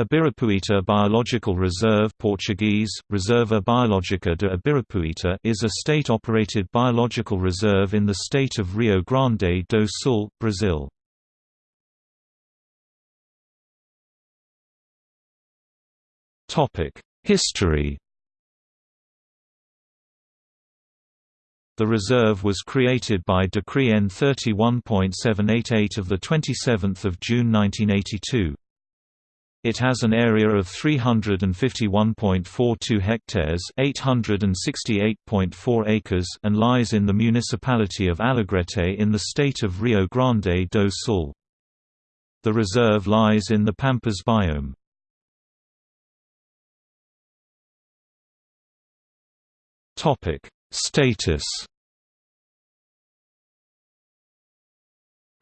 Ibirapuita Biological Reserve Portuguese, Reserva Biológica de Ibirapuita is a state-operated biological reserve in the state of Rio Grande do Sul, Brazil. History The reserve was created by Decree N 31.788 of 27 June 1982. It has an area of 351.42 hectares, 868.4 acres, and lies in the municipality of Alegrete in the state of Rio Grande do Sul. The reserve lies in the Pampas biome. Topic: Status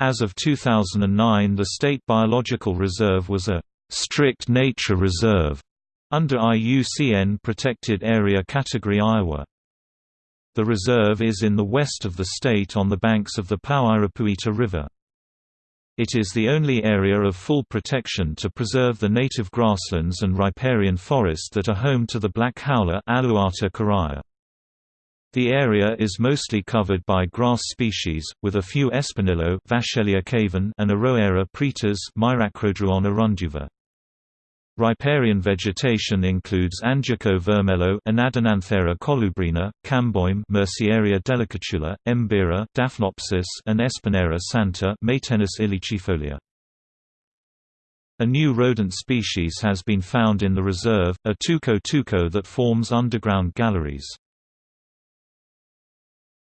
As of 2009 the State Biological Reserve was a strict nature reserve under IUCN Protected Area Category Ia. The reserve is in the west of the state on the banks of the Ibirapuita River. It is the only area of full protection to preserve the native grasslands and riparian forest that are home to the black howler. The area is mostly covered by grass species, with a few Espinillo and Aroeira praetus arunduva. Riparian vegetation includes Angico vermelho Anadenanthera colubrina, Camboim Myrciaria delicatula, Mbira Daphnopsis and Espinheira santa Maytenus ilicifolia. A new rodent species has been found in the reserve, a tuco tuco that forms underground galleries.